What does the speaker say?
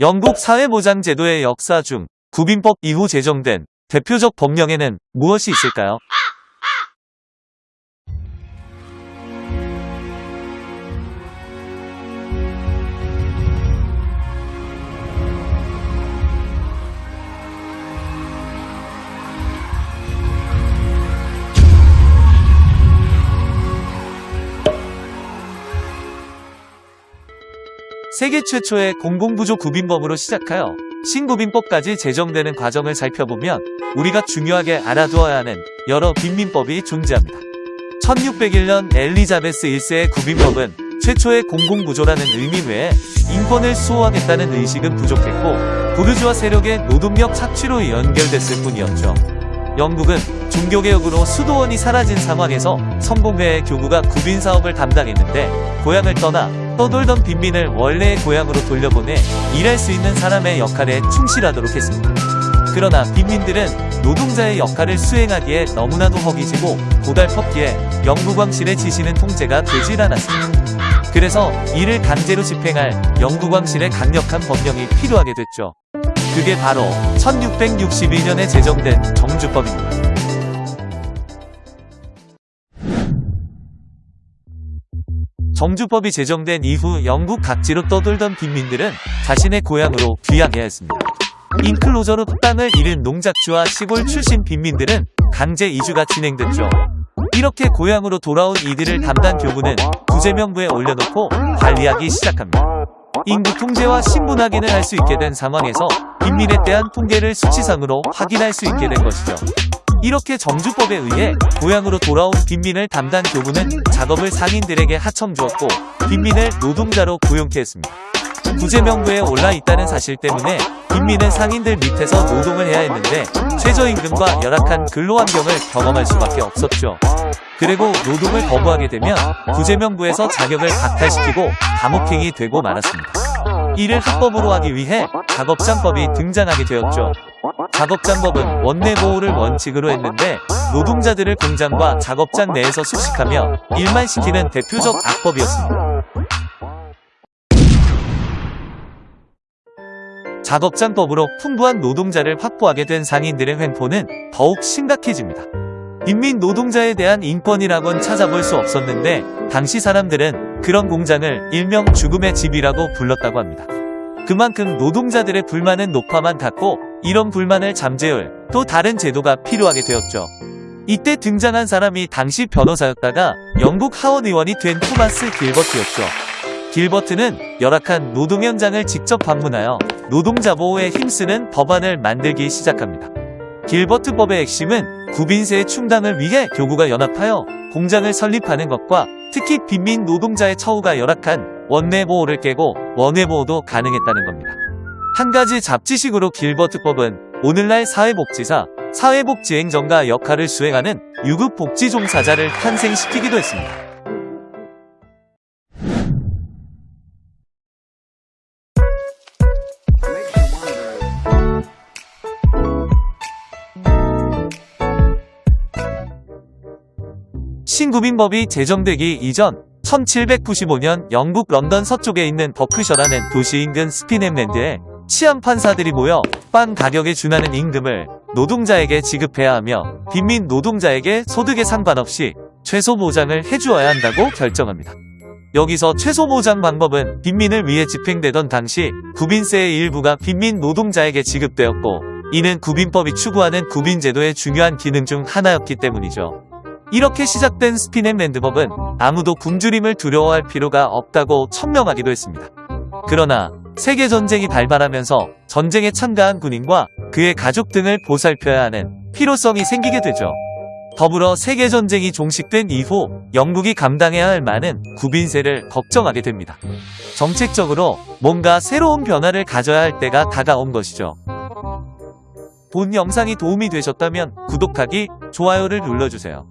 영국 사회보장 제도의 역사 중 구빈법 이후 제정된 대표적 법령에는 무엇이 있을까요? 세계 최초의 공공부조 구빈법으로 시작하여 신구빈법까지 제정되는 과정을 살펴보면 우리가 중요하게 알아두어야 하는 여러 빈민법이 존재합니다. 1601년 엘리자베스 1세의 구빈법은 최초의 공공구조라는 의미 외에 인권을 수호하겠다는 의식은 부족했고 부르주아 세력의 노동력 착취로 연결됐을 뿐이었죠. 영국은 종교개혁으로 수도원이 사라진 상황에서 성공회의 교구가 구빈 사업을 담당했는데 고향을 떠나 떠돌던 빈민을 원래의 고향으로 돌려보내 일할 수 있는 사람의 역할에 충실하도록 했습니다. 그러나 빈민들은 노동자의 역할을 수행하기에 너무나도 허기지고 고달펐기에 영국왕실의 지시는 통제가 되질 않았습니다. 그래서 이를 강제로 집행할 영국왕실의 강력한 법령이 필요하게 됐죠. 그게 바로 1662년에 제정된 정주법입니다. 정주법이 제정된 이후 영국 각지로 떠돌던 빈민들은 자신의 고향으로 귀향해야 했습니다. 인클로저로 땅을 잃은 농작주와 시골 출신 빈민들은 강제 이주가 진행됐죠. 이렇게 고향으로 돌아온 이들을 담당 교구는 구제명부에 올려놓고 관리하기 시작합니다. 인구 통제와 신분 확인을 할 수 있게 된 상황에서 빈민에 대한 통계를 수치상으로 확인할 수 있게 된 것이죠. 이렇게 정주법에 의해 고향으로 돌아온 빈민을 담당 교구는 작업을 상인들에게 하청 주었고 빈민을 노동자로 고용케 했습니다. 구제명부에 올라 있다는 사실 때문에 빈민은 상인들 밑에서 노동을 해야 했는데 최저임금과 열악한 근로환경을 경험할 수밖에 없었죠. 그리고 노동을 거부하게 되면 구제명부에서 자격을 박탈시키고 감옥행이 되고 말았습니다. 이를 합법으로 하기 위해 작업장법이 등장하게 되었죠. 작업장법은 원내 보호를 원칙으로 했는데 노동자들을 공장과 작업장 내에서 숙식하며 일만 시키는 대표적 악법이었습니다. 작업장법으로 풍부한 노동자를 확보하게 된 상인들의 횡포는 더욱 심각해집니다. 인민 노동자에 대한 인권이라곤 찾아볼 수 없었는데 당시 사람들은 그런 공장을 일명 죽음의 집이라고 불렀다고 합니다. 그만큼 노동자들의 불만은 높아만 탔고 이런 불만을 잠재울 또 다른 제도가 필요하게 되었죠. 이때 등장한 사람이 당시 변호사였다가 영국 하원 의원이 된 토마스 길버트였죠. 길버트는 열악한 노동 현장을 직접 방문하여 노동자 보호에 힘쓰는 법안을 만들기 시작합니다. 길버트법의 핵심은 구빈세의 충당을 위해 교구가 연합하여 공장을 설립하는 것과 특히 빈민 노동자의 처우가 열악한 원내 보호를 깨고 원외 보호도 가능했다는 겁니다. 한 가지 잡지식으로 길버트법은 오늘날 사회복지사, 사회복지행정가 역할을 수행하는 유급복지 종사자를 탄생시키기도 했습니다. 신구민법이 제정되기 이전 1795년 영국 런던 서쪽에 있는 버크셔라는 도시 인근 스피넴랜드에 치안 판사들이 모여 빵 가격에 준하는 임금을 노동자에게 지급해야 하며 빈민 노동자에게 소득에 상관없이 최소 보장을 해주어야 한다고 결정합니다. 여기서 최소 보장 방법은 빈민을 위해 집행되던 당시 구빈세의 일부가 빈민 노동자에게 지급되었고 이는 구빈법이 추구하는 구빈제도의 중요한 기능 중 하나였기 때문이죠. 이렇게 시작된 스피넴랜드법은 아무도 굶주림을 두려워할 필요가 없다고 천명하기도 했습니다. 그러나 세계전쟁이 발발하면서 전쟁에 참가한 군인과 그의 가족 등을 보살펴야 하는 필요성이 생기게 되죠. 더불어 세계전쟁이 종식된 이후 영국이 감당해야 할 많은 구빈세를 걱정하게 됩니다. 정책적으로 뭔가 새로운 변화를 가져야 할 때가 다가온 것이죠. 본 영상이 도움이 되셨다면 구독하기, 좋아요를 눌러주세요.